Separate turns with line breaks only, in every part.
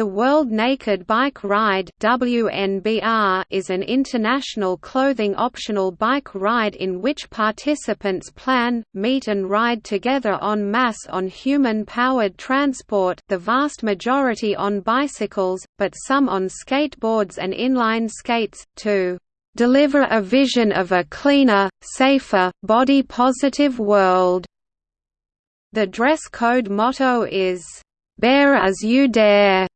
The World Naked Bike Ride WNBR is an international clothing-optional bike ride in which participants plan, meet and ride together en masse on human-powered transport the vast majority on bicycles, but some on skateboards and inline skates, to "...deliver a vision of a cleaner, safer, body-positive world." The dress code motto is, "...bare as you dare."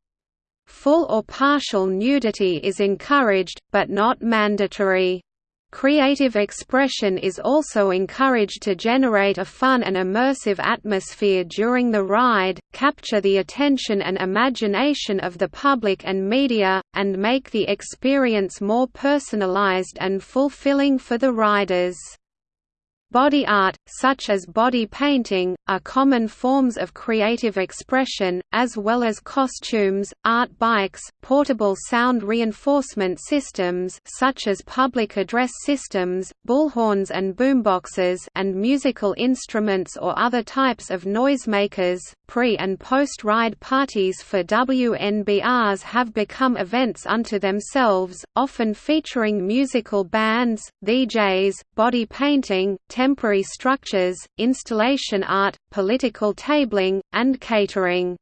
Full or partial nudity is encouraged, but not mandatory. Creative expression is also encouraged to generate a fun and immersive atmosphere during the ride, capture the attention and imagination of the public and media, and make the experience more personalized and fulfilling for the riders. Body art, such as body painting, are common forms of creative expression, as well as costumes, art bikes, portable sound reinforcement systems such as public address systems, bullhorns and boomboxes and musical instruments or other types of noisemakers. Pre- and post-ride parties for WNBRs have become events unto themselves, often featuring musical bands, DJs, body painting, temporary structures, installation art, political tabling, and catering.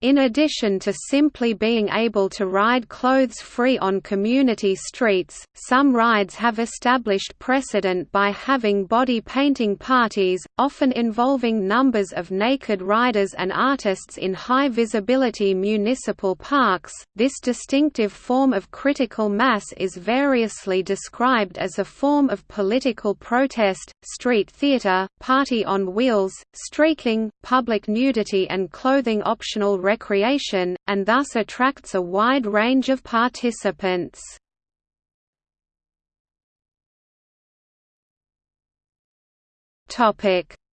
In addition to simply being able to ride clothes-free on community streets, some rides have established precedent by having body painting parties, often involving numbers of naked riders and artists in high-visibility municipal parks. This distinctive form of critical mass is variously described as a form of political protest, street theater, party on wheels, streaking, public nudity and clothing optional recreation, and thus attracts a wide range of participants.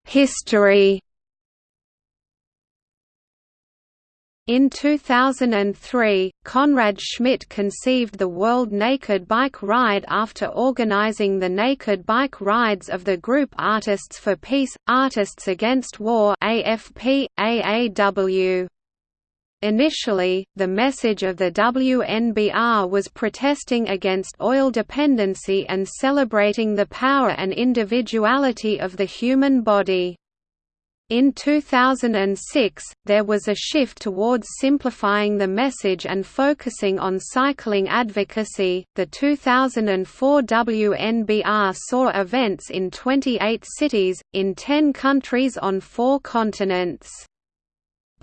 History In 2003, Conrad Schmidt conceived the World Naked Bike Ride after organizing the Naked Bike Rides of the group Artists for Peace, Artists Against War AFP, AAW. Initially, the message of the WNBR was protesting against oil dependency and celebrating the power and individuality of the human body. In 2006, there was a shift towards simplifying the message and focusing on cycling advocacy. The 2004 WNBR saw events in 28 cities, in 10 countries on four continents.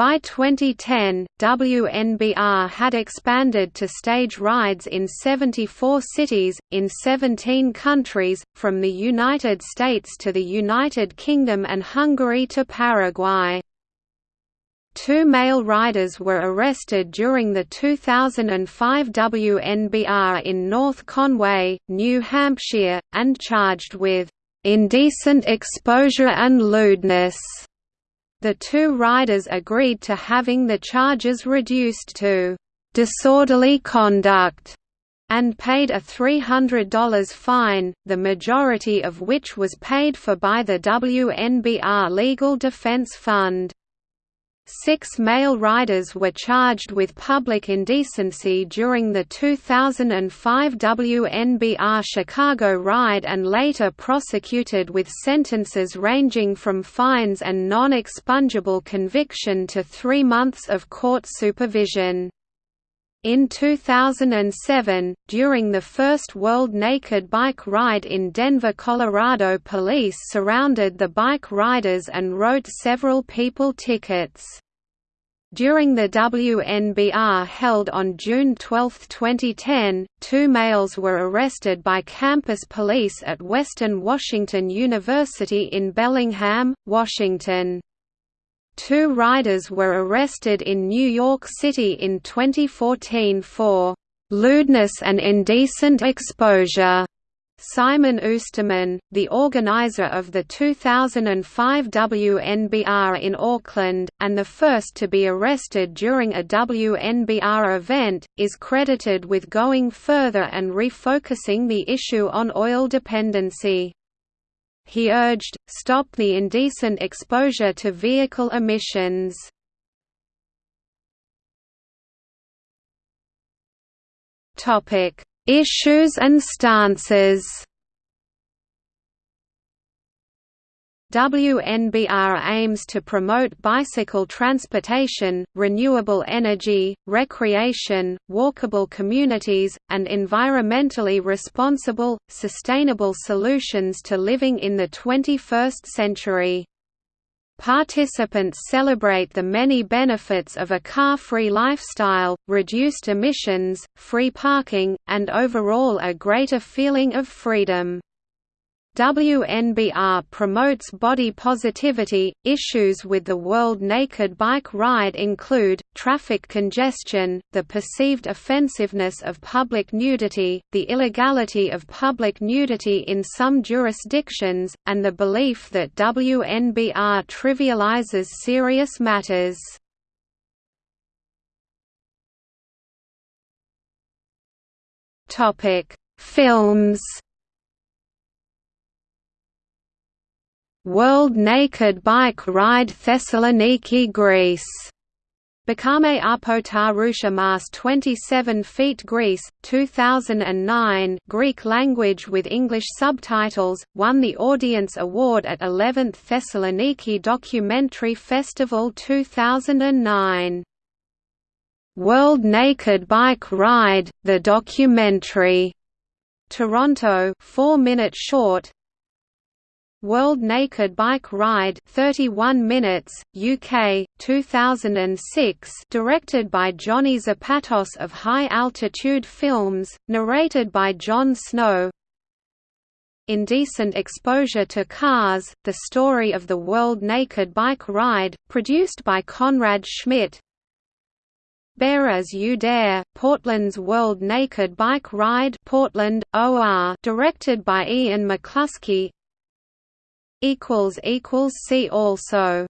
By 2010, WNBR had expanded to stage rides in 74 cities, in 17 countries, from the United States to the United Kingdom and Hungary to Paraguay. Two male riders were arrested during the 2005 WNBR in North Conway, New Hampshire, and charged with indecent exposure and lewdness. The two riders agreed to having the charges reduced to disorderly conduct and paid a $300 fine, the majority of which was paid for by the WNBR Legal Defense Fund. Six male riders were charged with public indecency during the 2005 WNBR Chicago ride and later prosecuted with sentences ranging from fines and non-expungible conviction to three months of court supervision. In 2007, during the first World Naked Bike Ride in Denver, Colorado police surrounded the bike riders and wrote several people tickets. During the WNBR held on June 12, 2010, two males were arrested by campus police at Western Washington University in Bellingham, Washington. Two riders were arrested in New York City in 2014 for lewdness and indecent exposure Simon Oosterman, the organizer of the 2005 WNBR in Auckland, and the first to be arrested during a WNBR event, is credited with going further and refocusing the issue on oil dependency he urged, stop the indecent exposure to vehicle emissions. Issues and stances WNBR aims to promote bicycle transportation, renewable energy, recreation, walkable communities, and environmentally responsible, sustainable solutions to living in the 21st century. Participants celebrate the many benefits of a car-free lifestyle, reduced emissions, free parking, and overall a greater feeling of freedom. WNBR promotes body positivity. Issues with the World Naked Bike Ride include traffic congestion, the perceived offensiveness of public nudity, the illegality of public nudity in some jurisdictions, and the belief that WNBR trivializes serious matters. Topic: Films World Naked Bike Ride Thessaloniki Greece Bakame Apotarusha Mars 27 feet Greece, 2009 Greek language with English subtitles, won the Audience Award at 11th Thessaloniki Documentary Festival 2009. World Naked Bike Ride, the documentary. Toronto 4-minute short, World Naked Bike Ride 31 minutes, UK, 2006 directed by Johnny Zapatos of High Altitude Films, narrated by Jon Snow. Indecent Exposure to Cars, The Story of the World Naked Bike Ride, produced by Conrad Schmidt. Bare as You Dare, Portland's World Naked Bike Ride Portland, OR, directed by Ian McCluskey See also